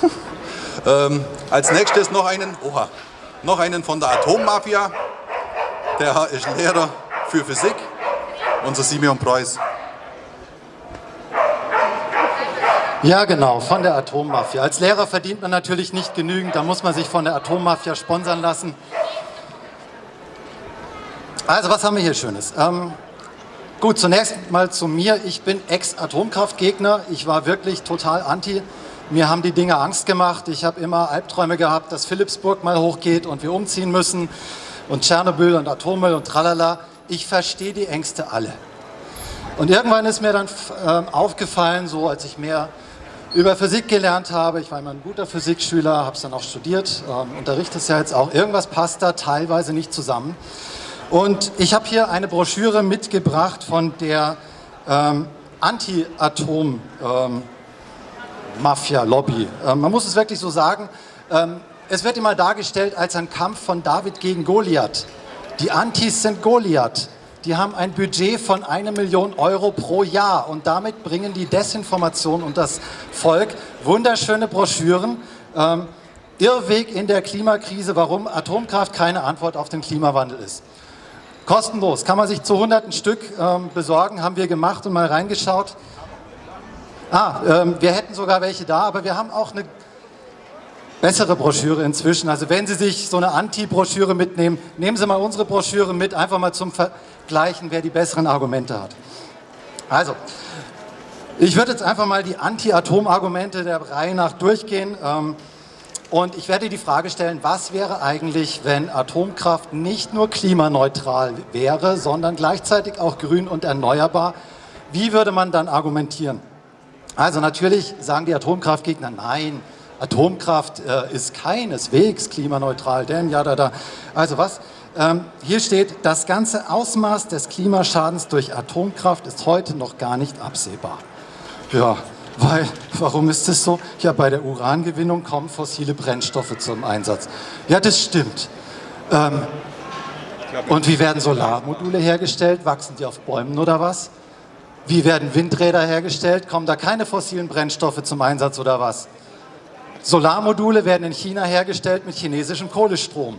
ähm, als nächstes noch einen, oha, noch einen von der Atommafia. Der ist Lehrer für Physik, unser Simeon Preuß. Ja, genau, von der Atommafia. Als Lehrer verdient man natürlich nicht genügend, da muss man sich von der Atommafia sponsern lassen. Also, was haben wir hier Schönes? Ähm, gut, zunächst mal zu mir. Ich bin Ex-Atomkraftgegner. Ich war wirklich total anti. Mir haben die Dinge Angst gemacht. Ich habe immer Albträume gehabt, dass Philipsburg mal hochgeht und wir umziehen müssen und Tschernobyl und Atommüll und tralala. Ich verstehe die Ängste alle. Und irgendwann ist mir dann äh, aufgefallen, so als ich mehr über Physik gelernt habe. Ich war immer ein guter Physikschüler, habe es dann auch studiert, ähm, unterrichte es ja jetzt auch. Irgendwas passt da teilweise nicht zusammen. Und ich habe hier eine Broschüre mitgebracht von der ähm, Anti-Atom-Mafia-Lobby. Ähm, ähm, man muss es wirklich so sagen, ähm, es wird immer dargestellt als ein Kampf von David gegen Goliath. Die Antis sind Goliath. Die haben ein Budget von einer Million Euro pro Jahr und damit bringen die Desinformation und das Volk wunderschöne Broschüren. Ähm, Irrweg in der Klimakrise, warum Atomkraft keine Antwort auf den Klimawandel ist. Kostenlos, kann man sich zu hunderten Stück ähm, besorgen, haben wir gemacht und mal reingeschaut. Ah, ähm, wir hätten sogar welche da, aber wir haben auch eine bessere Broschüre inzwischen. Also wenn Sie sich so eine Anti-Broschüre mitnehmen, nehmen Sie mal unsere Broschüre mit, einfach mal zum Vergleichen, wer die besseren Argumente hat. Also, ich würde jetzt einfach mal die Anti-Atom-Argumente der Reihe nach durchgehen. Ähm, und ich werde die Frage stellen, was wäre eigentlich, wenn Atomkraft nicht nur klimaneutral wäre, sondern gleichzeitig auch grün und erneuerbar? Wie würde man dann argumentieren? Also natürlich sagen die Atomkraftgegner, nein, Atomkraft äh, ist keineswegs klimaneutral, denn ja, da, da. Also was? Ähm, hier steht, das ganze Ausmaß des Klimaschadens durch Atomkraft ist heute noch gar nicht absehbar. Ja, weil, warum ist das so? Ja, bei der Urangewinnung kommen fossile Brennstoffe zum Einsatz. Ja, das stimmt. Ähm, und wie werden Solarmodule hergestellt? Wachsen die auf Bäumen oder was? Wie werden Windräder hergestellt? Kommen da keine fossilen Brennstoffe zum Einsatz oder was? Solarmodule werden in China hergestellt mit chinesischem Kohlestrom.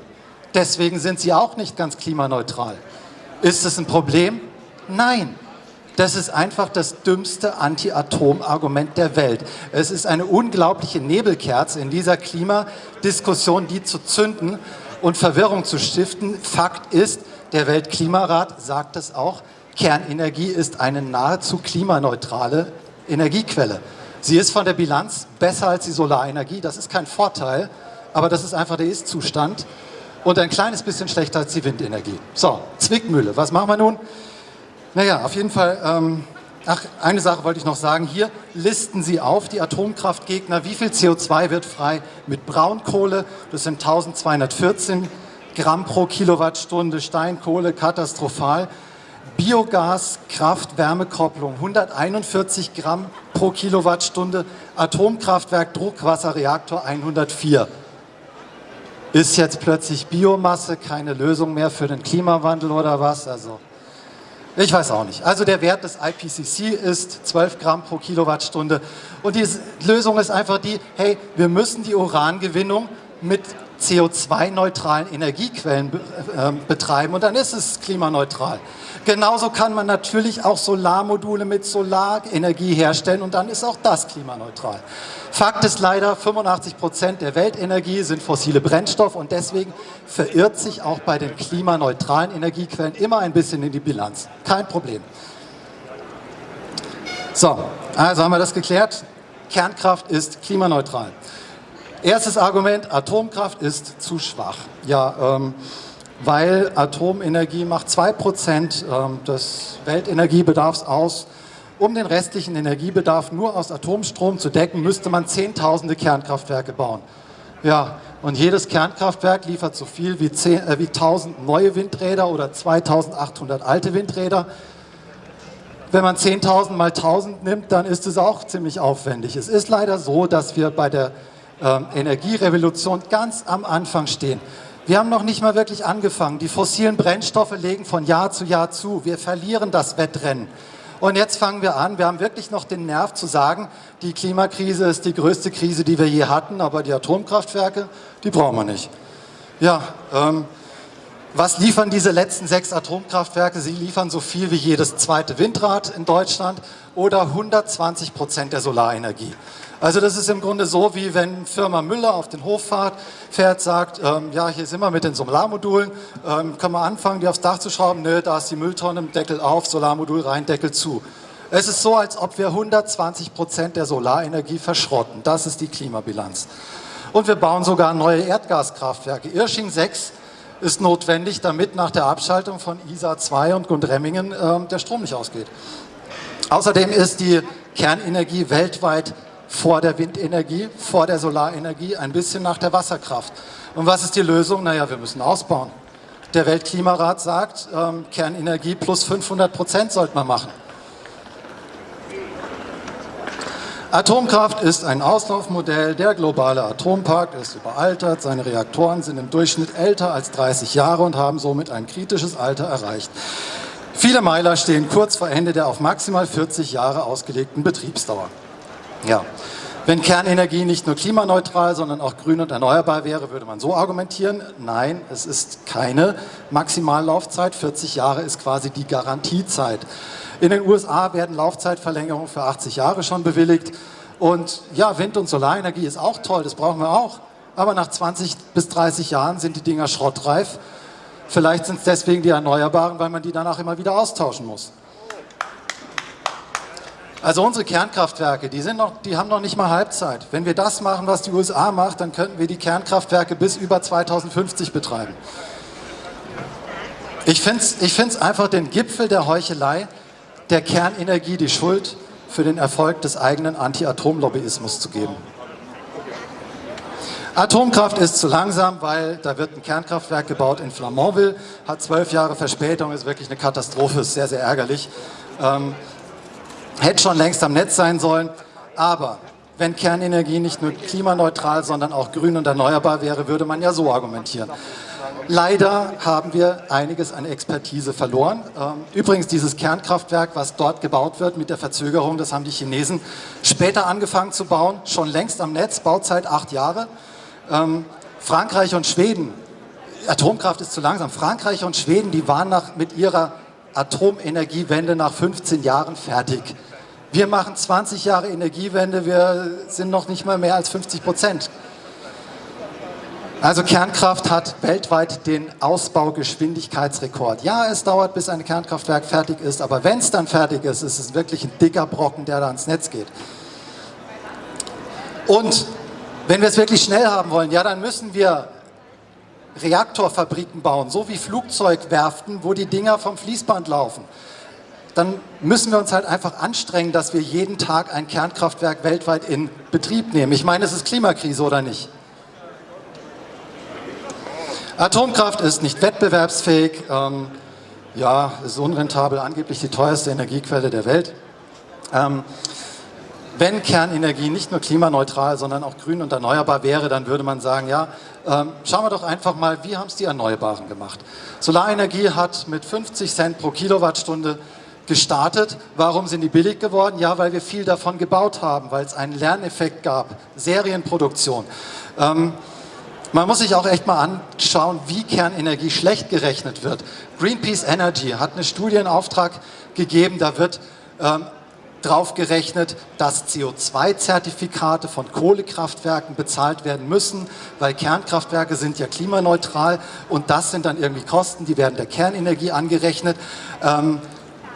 Deswegen sind sie auch nicht ganz klimaneutral. Ist es ein Problem? Nein. Das ist einfach das dümmste Anti-Atom-Argument der Welt. Es ist eine unglaubliche Nebelkerze in dieser Klimadiskussion, die zu zünden und Verwirrung zu stiften. Fakt ist, der Weltklimarat sagt es auch, Kernenergie ist eine nahezu klimaneutrale Energiequelle. Sie ist von der Bilanz besser als die Solarenergie, das ist kein Vorteil, aber das ist einfach der Ist-Zustand und ein kleines bisschen schlechter als die Windenergie. So, Zwickmühle, was machen wir nun? Naja, auf jeden Fall, ähm, ach, eine Sache wollte ich noch sagen, hier listen Sie auf, die Atomkraftgegner, wie viel CO2 wird frei mit Braunkohle, das sind 1214 Gramm pro Kilowattstunde, Steinkohle, katastrophal. Biogas, Kraft, Wärmekopplung 141 Gramm pro Kilowattstunde, Atomkraftwerk, Druckwasserreaktor 104. Ist jetzt plötzlich Biomasse keine Lösung mehr für den Klimawandel oder was? Also, ich weiß auch nicht. Also der Wert des IPCC ist 12 Gramm pro Kilowattstunde und die Lösung ist einfach die, hey, wir müssen die Urangewinnung mit CO2-neutralen Energiequellen äh, betreiben und dann ist es klimaneutral. Genauso kann man natürlich auch Solarmodule mit Solarenergie herstellen und dann ist auch das klimaneutral. Fakt ist leider, 85 Prozent der Weltenergie sind fossile Brennstoffe und deswegen verirrt sich auch bei den klimaneutralen Energiequellen immer ein bisschen in die Bilanz. Kein Problem. So, also haben wir das geklärt. Kernkraft ist klimaneutral. Erstes Argument, Atomkraft ist zu schwach. Ja, ähm, weil Atomenergie macht 2% ähm, des Weltenergiebedarfs aus. Um den restlichen Energiebedarf nur aus Atomstrom zu decken, müsste man zehntausende Kernkraftwerke bauen. Ja, und jedes Kernkraftwerk liefert so viel wie, 10, äh, wie 1000 neue Windräder oder 2800 alte Windräder. Wenn man 10.000 mal 1000 nimmt, dann ist es auch ziemlich aufwendig. Es ist leider so, dass wir bei der ähm, Energierevolution ganz am Anfang stehen. Wir haben noch nicht mal wirklich angefangen. Die fossilen Brennstoffe legen von Jahr zu Jahr zu. Wir verlieren das Wettrennen. Und jetzt fangen wir an, wir haben wirklich noch den Nerv zu sagen, die Klimakrise ist die größte Krise, die wir je hatten, aber die Atomkraftwerke, die brauchen wir nicht. Ja, ähm, was liefern diese letzten sechs Atomkraftwerke? Sie liefern so viel wie jedes zweite Windrad in Deutschland oder 120 Prozent der Solarenergie. Also das ist im Grunde so, wie wenn Firma Müller auf den Hof fährt, fährt sagt, ähm, ja, hier sind wir mit den Solarmodulen, ähm, können wir anfangen, die aufs Dach zu schrauben? Nö, da ist die Mülltonne, Deckel auf, Solarmodul rein, Deckel zu. Es ist so, als ob wir 120 Prozent der Solarenergie verschrotten. Das ist die Klimabilanz. Und wir bauen sogar neue Erdgaskraftwerke. Irsching 6 ist notwendig, damit nach der Abschaltung von ISA 2 und Gundremmingen äh, der Strom nicht ausgeht. Außerdem ist die Kernenergie weltweit vor der Windenergie, vor der Solarenergie, ein bisschen nach der Wasserkraft. Und was ist die Lösung? Naja, wir müssen ausbauen. Der Weltklimarat sagt, ähm, Kernenergie plus 500 Prozent sollte man machen. Atomkraft ist ein Auslaufmodell, der globale Atompark ist überaltert, seine Reaktoren sind im Durchschnitt älter als 30 Jahre und haben somit ein kritisches Alter erreicht. Viele Meiler stehen kurz vor Ende der auf maximal 40 Jahre ausgelegten Betriebsdauer. Ja. Wenn Kernenergie nicht nur klimaneutral, sondern auch grün und erneuerbar wäre, würde man so argumentieren. Nein, es ist keine Maximallaufzeit. 40 Jahre ist quasi die Garantiezeit. In den USA werden Laufzeitverlängerungen für 80 Jahre schon bewilligt. Und ja, Wind- und Solarenergie ist auch toll, das brauchen wir auch. Aber nach 20 bis 30 Jahren sind die Dinger schrottreif. Vielleicht sind es deswegen die Erneuerbaren, weil man die danach immer wieder austauschen muss. Also unsere Kernkraftwerke, die, sind noch, die haben noch nicht mal Halbzeit. Wenn wir das machen, was die USA macht, dann könnten wir die Kernkraftwerke bis über 2050 betreiben. Ich finde es ich find's einfach den Gipfel der Heuchelei, der Kernenergie die Schuld für den Erfolg des eigenen Anti-Atom-Lobbyismus zu geben. Atomkraft ist zu langsam, weil da wird ein Kernkraftwerk gebaut in Flamanville, hat zwölf Jahre Verspätung, ist wirklich eine Katastrophe, ist sehr, sehr ärgerlich. Ähm, hätte schon längst am Netz sein sollen. Aber wenn Kernenergie nicht nur klimaneutral, sondern auch grün und erneuerbar wäre, würde man ja so argumentieren. Leider haben wir einiges an Expertise verloren. Ähm, übrigens dieses Kernkraftwerk, was dort gebaut wird mit der Verzögerung, das haben die Chinesen später angefangen zu bauen, schon längst am Netz, Bauzeit acht Jahre. Ähm, Frankreich und Schweden, Atomkraft ist zu langsam, Frankreich und Schweden, die waren nach, mit ihrer Atomenergiewende nach 15 Jahren fertig. Wir machen 20 Jahre Energiewende, wir sind noch nicht mal mehr als 50 Prozent. Also Kernkraft hat weltweit den Ausbaugeschwindigkeitsrekord. Ja, es dauert, bis ein Kernkraftwerk fertig ist, aber wenn es dann fertig ist, ist es wirklich ein dicker Brocken, der da ans Netz geht. Und wenn wir es wirklich schnell haben wollen, ja, dann müssen wir Reaktorfabriken bauen, so wie Flugzeugwerften, wo die Dinger vom Fließband laufen dann müssen wir uns halt einfach anstrengen, dass wir jeden Tag ein Kernkraftwerk weltweit in Betrieb nehmen. Ich meine, es ist Klimakrise oder nicht? Atomkraft ist nicht wettbewerbsfähig, ähm, ja, ist unrentabel, angeblich die teuerste Energiequelle der Welt. Ähm, wenn Kernenergie nicht nur klimaneutral, sondern auch grün und erneuerbar wäre, dann würde man sagen, ja, ähm, schauen wir doch einfach mal, wie haben es die Erneuerbaren gemacht. Solarenergie hat mit 50 Cent pro Kilowattstunde gestartet. Warum sind die billig geworden? Ja, weil wir viel davon gebaut haben, weil es einen Lerneffekt gab, Serienproduktion. Ähm, man muss sich auch echt mal anschauen, wie Kernenergie schlecht gerechnet wird. Greenpeace Energy hat eine Studie in Auftrag gegeben, da wird ähm, drauf gerechnet, dass CO2-Zertifikate von Kohlekraftwerken bezahlt werden müssen, weil Kernkraftwerke sind ja klimaneutral und das sind dann irgendwie Kosten, die werden der Kernenergie angerechnet. Ähm,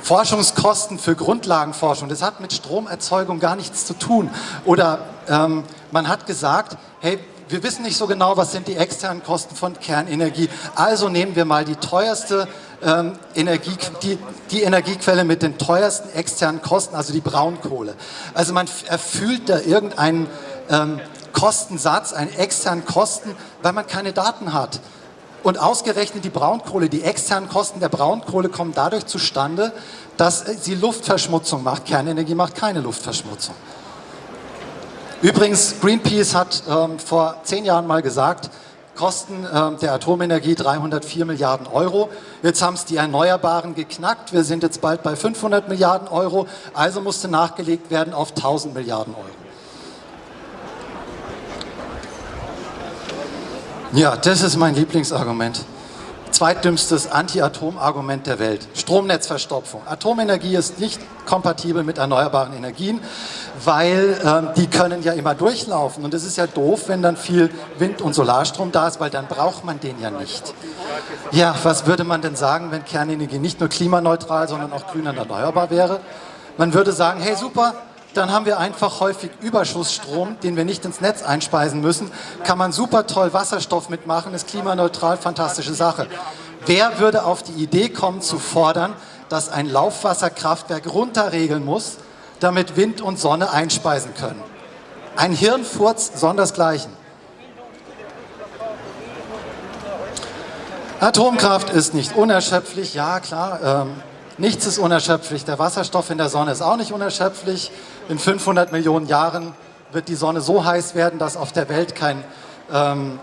Forschungskosten für Grundlagenforschung, das hat mit Stromerzeugung gar nichts zu tun. Oder ähm, man hat gesagt, hey, wir wissen nicht so genau, was sind die externen Kosten von Kernenergie, also nehmen wir mal die teuerste ähm, Energie, die, die, Energiequelle mit den teuersten externen Kosten, also die Braunkohle. Also man erfüllt da irgendeinen ähm, Kostensatz, einen externen Kosten, weil man keine Daten hat. Und ausgerechnet die Braunkohle, die externen Kosten der Braunkohle kommen dadurch zustande, dass sie Luftverschmutzung macht. Kernenergie macht keine Luftverschmutzung. Übrigens, Greenpeace hat ähm, vor zehn Jahren mal gesagt, Kosten äh, der Atomenergie 304 Milliarden Euro. Jetzt haben es die Erneuerbaren geknackt. Wir sind jetzt bald bei 500 Milliarden Euro. Also musste nachgelegt werden auf 1000 Milliarden Euro. Ja, das ist mein Lieblingsargument zweitdümmstes Anti-Atom-Argument der Welt. Stromnetzverstopfung. Atomenergie ist nicht kompatibel mit erneuerbaren Energien, weil ähm, die können ja immer durchlaufen. Und es ist ja doof, wenn dann viel Wind- und Solarstrom da ist, weil dann braucht man den ja nicht. Ja, was würde man denn sagen, wenn Kernenergie nicht nur klimaneutral, sondern auch grün und erneuerbar wäre? Man würde sagen, hey super, dann haben wir einfach häufig Überschussstrom, den wir nicht ins Netz einspeisen müssen. Kann man super toll Wasserstoff mitmachen, ist klimaneutral, fantastische Sache. Wer würde auf die Idee kommen zu fordern, dass ein Laufwasserkraftwerk runterregeln muss, damit Wind und Sonne einspeisen können? Ein Hirnfurz sondersgleichen. Atomkraft ist nicht unerschöpflich, ja klar, ähm, nichts ist unerschöpflich. Der Wasserstoff in der Sonne ist auch nicht unerschöpflich in 500 Millionen Jahren wird die Sonne so heiß werden, dass auf der Welt kein, ähm,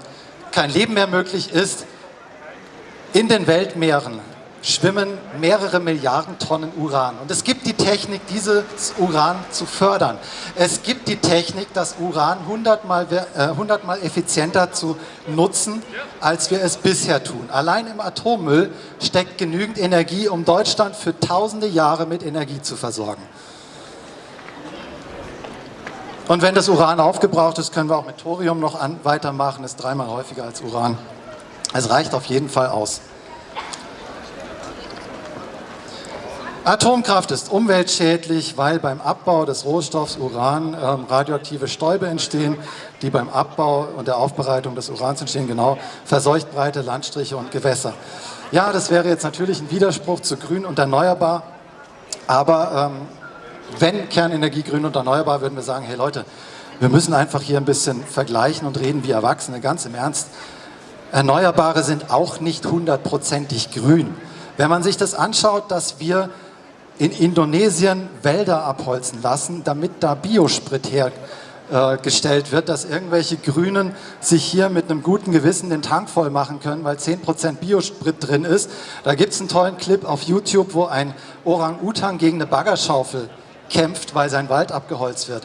kein Leben mehr möglich ist. In den Weltmeeren schwimmen mehrere Milliarden Tonnen Uran. Und es gibt die Technik, dieses Uran zu fördern. Es gibt die Technik, das Uran 100 mal, äh, 100 mal effizienter zu nutzen, als wir es bisher tun. Allein im Atommüll steckt genügend Energie, um Deutschland für tausende Jahre mit Energie zu versorgen. Und wenn das Uran aufgebraucht ist, können wir auch mit Thorium noch an, weitermachen, ist dreimal häufiger als Uran. Es reicht auf jeden Fall aus. Atomkraft ist umweltschädlich, weil beim Abbau des Rohstoffs Uran ähm, radioaktive Stäube entstehen, die beim Abbau und der Aufbereitung des Urans entstehen, genau, verseucht breite Landstriche und Gewässer. Ja, das wäre jetzt natürlich ein Widerspruch zu grün und erneuerbar, aber ähm, wenn Kernenergie grün und erneuerbar, würden wir sagen, hey Leute, wir müssen einfach hier ein bisschen vergleichen und reden wie Erwachsene, ganz im Ernst. Erneuerbare sind auch nicht hundertprozentig grün. Wenn man sich das anschaut, dass wir in Indonesien Wälder abholzen lassen, damit da Biosprit hergestellt wird, dass irgendwelche Grünen sich hier mit einem guten Gewissen den Tank voll machen können, weil 10% Biosprit drin ist. Da gibt es einen tollen Clip auf YouTube, wo ein Orang-Utan gegen eine Baggerschaufel kämpft, weil sein Wald abgeholzt wird.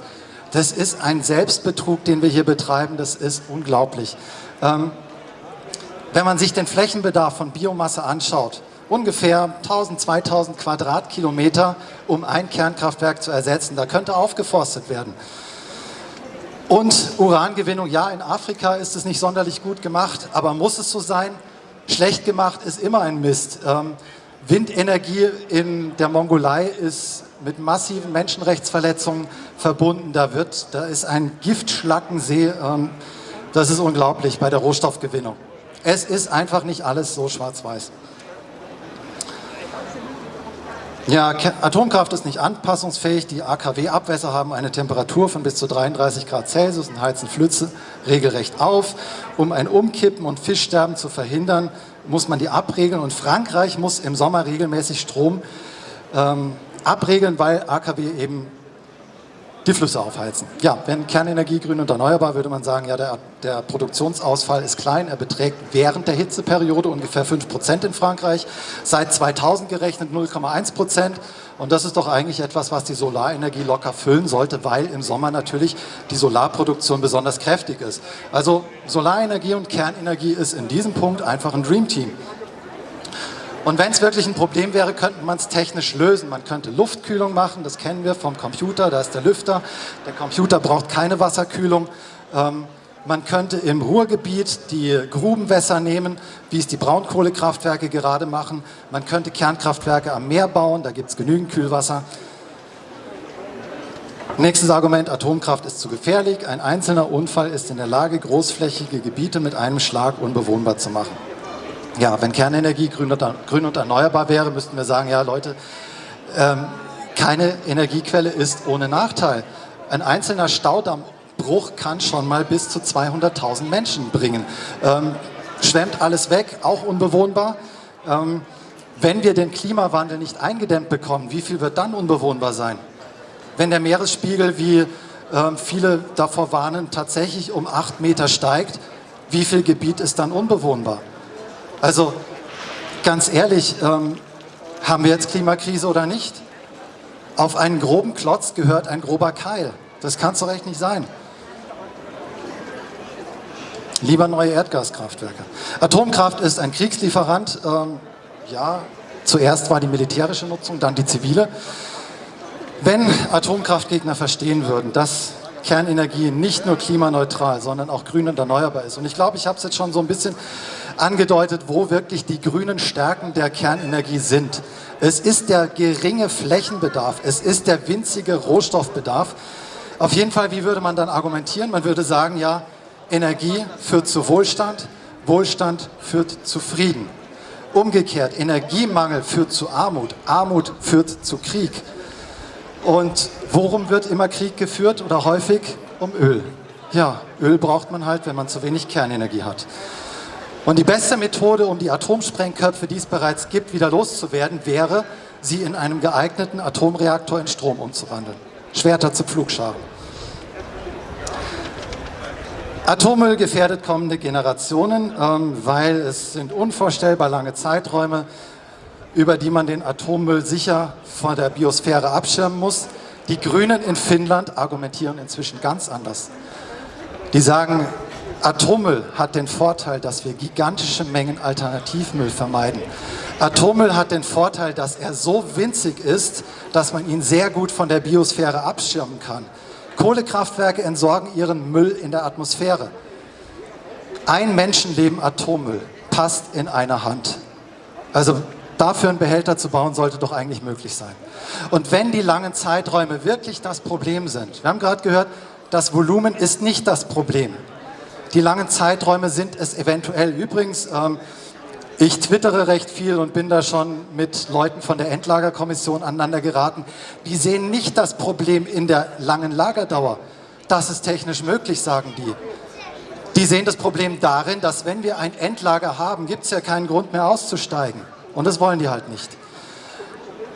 Das ist ein Selbstbetrug, den wir hier betreiben, das ist unglaublich. Ähm, wenn man sich den Flächenbedarf von Biomasse anschaut, ungefähr 1000, 2000 Quadratkilometer, um ein Kernkraftwerk zu ersetzen, da könnte aufgeforstet werden. Und Urangewinnung, ja, in Afrika ist es nicht sonderlich gut gemacht, aber muss es so sein? Schlecht gemacht ist immer ein Mist. Ähm, Windenergie in der Mongolei ist mit massiven Menschenrechtsverletzungen verbunden. Da, wird, da ist ein Giftschlackensee, ähm, das ist unglaublich bei der Rohstoffgewinnung. Es ist einfach nicht alles so schwarz-weiß. Ja, Atomkraft ist nicht anpassungsfähig. Die AKW-Abwässer haben eine Temperatur von bis zu 33 Grad Celsius und heizen Flüsse regelrecht auf. Um ein Umkippen und Fischsterben zu verhindern, muss man die abregeln. Und Frankreich muss im Sommer regelmäßig Strom ähm, abregeln, weil AKW eben die Flüsse aufheizen. Ja, wenn Kernenergie grün und erneuerbar, würde man sagen, ja, der, der Produktionsausfall ist klein. Er beträgt während der Hitzeperiode ungefähr 5% in Frankreich, seit 2000 gerechnet 0,1%. Und das ist doch eigentlich etwas, was die Solarenergie locker füllen sollte, weil im Sommer natürlich die Solarproduktion besonders kräftig ist. Also Solarenergie und Kernenergie ist in diesem Punkt einfach ein Dreamteam. Und wenn es wirklich ein Problem wäre, könnte man es technisch lösen. Man könnte Luftkühlung machen, das kennen wir vom Computer, da ist der Lüfter. Der Computer braucht keine Wasserkühlung. Ähm, man könnte im Ruhrgebiet die Grubenwässer nehmen, wie es die Braunkohlekraftwerke gerade machen. Man könnte Kernkraftwerke am Meer bauen, da gibt es genügend Kühlwasser. Nächstes Argument, Atomkraft ist zu gefährlich. Ein einzelner Unfall ist in der Lage, großflächige Gebiete mit einem Schlag unbewohnbar zu machen. Ja, wenn Kernenergie grün und, erneuerbar wäre, müssten wir sagen, ja Leute, ähm, keine Energiequelle ist ohne Nachteil. Ein einzelner Staudammbruch kann schon mal bis zu 200.000 Menschen bringen. Ähm, schwemmt alles weg, auch unbewohnbar. Ähm, wenn wir den Klimawandel nicht eingedämmt bekommen, wie viel wird dann unbewohnbar sein? Wenn der Meeresspiegel, wie ähm, viele davor warnen, tatsächlich um acht Meter steigt, wie viel Gebiet ist dann unbewohnbar? Also ganz ehrlich, ähm, haben wir jetzt Klimakrise oder nicht? Auf einen groben Klotz gehört ein grober Keil. Das kann es doch echt nicht sein. Lieber neue Erdgaskraftwerke. Atomkraft ist ein Kriegslieferant. Ähm, ja, zuerst war die militärische Nutzung, dann die zivile. Wenn Atomkraftgegner verstehen würden, dass Kernenergie nicht nur klimaneutral, sondern auch grün und erneuerbar ist. Und ich glaube, ich habe es jetzt schon so ein bisschen angedeutet, wo wirklich die grünen Stärken der Kernenergie sind. Es ist der geringe Flächenbedarf, es ist der winzige Rohstoffbedarf. Auf jeden Fall, wie würde man dann argumentieren? Man würde sagen, ja, Energie führt zu Wohlstand, Wohlstand führt zu Frieden. Umgekehrt, Energiemangel führt zu Armut, Armut führt zu Krieg. Und worum wird immer Krieg geführt oder häufig? Um Öl. Ja, Öl braucht man halt, wenn man zu wenig Kernenergie hat. Und die beste Methode, um die Atomsprengköpfe, die es bereits gibt, wieder loszuwerden, wäre, sie in einem geeigneten Atomreaktor in Strom umzuwandeln. Schwerter zu Pflugscharen. Atommüll gefährdet kommende Generationen, ähm, weil es sind unvorstellbar lange Zeiträume, über die man den Atommüll sicher von der Biosphäre abschirmen muss. Die Grünen in Finnland argumentieren inzwischen ganz anders. Die sagen, Atommüll hat den Vorteil, dass wir gigantische Mengen Alternativmüll vermeiden. Atommüll hat den Vorteil, dass er so winzig ist, dass man ihn sehr gut von der Biosphäre abschirmen kann. Kohlekraftwerke entsorgen ihren Müll in der Atmosphäre. Ein Menschenleben Atommüll passt in eine Hand. Also dafür einen Behälter zu bauen, sollte doch eigentlich möglich sein. Und wenn die langen Zeiträume wirklich das Problem sind, wir haben gerade gehört, das Volumen ist nicht das Problem. Die langen Zeiträume sind es eventuell. Übrigens, ähm, ich twittere recht viel und bin da schon mit Leuten von der Endlagerkommission aneinander geraten. Die sehen nicht das Problem in der langen Lagerdauer. Das ist technisch möglich, sagen die. Die sehen das Problem darin, dass wenn wir ein Endlager haben, gibt es ja keinen Grund mehr auszusteigen. Und das wollen die halt nicht.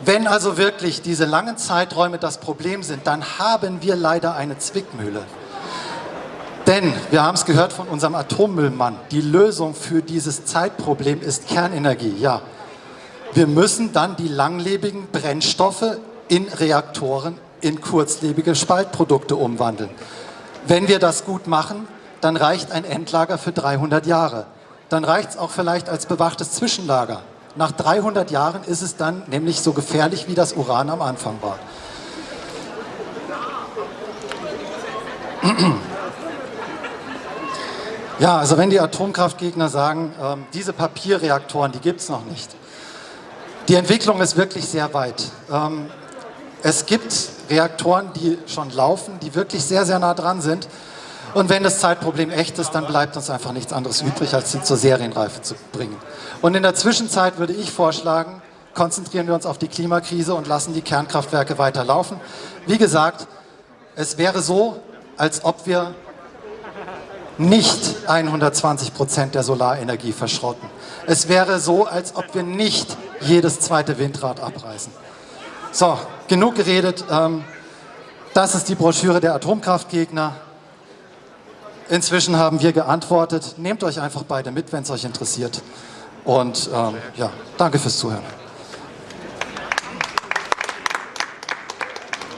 Wenn also wirklich diese langen Zeiträume das Problem sind, dann haben wir leider eine Zwickmühle. Denn, wir haben es gehört von unserem Atommüllmann, die Lösung für dieses Zeitproblem ist Kernenergie, ja. Wir müssen dann die langlebigen Brennstoffe in Reaktoren in kurzlebige Spaltprodukte umwandeln. Wenn wir das gut machen, dann reicht ein Endlager für 300 Jahre. Dann reicht es auch vielleicht als bewachtes Zwischenlager. Nach 300 Jahren ist es dann nämlich so gefährlich, wie das Uran am Anfang war. Ja, also wenn die Atomkraftgegner sagen, ähm, diese Papierreaktoren, die gibt es noch nicht. Die Entwicklung ist wirklich sehr weit. Ähm, es gibt Reaktoren, die schon laufen, die wirklich sehr, sehr nah dran sind. Und wenn das Zeitproblem echt ist, dann bleibt uns einfach nichts anderes übrig, als sie zur Serienreife zu bringen. Und in der Zwischenzeit würde ich vorschlagen, konzentrieren wir uns auf die Klimakrise und lassen die Kernkraftwerke weiterlaufen. Wie gesagt, es wäre so, als ob wir nicht 120 Prozent der Solarenergie verschrotten. Es wäre so, als ob wir nicht jedes zweite Windrad abreißen. So, genug geredet. Ähm, das ist die Broschüre der Atomkraftgegner. Inzwischen haben wir geantwortet. Nehmt euch einfach beide mit, wenn es euch interessiert. Und ähm, ja, danke fürs Zuhören.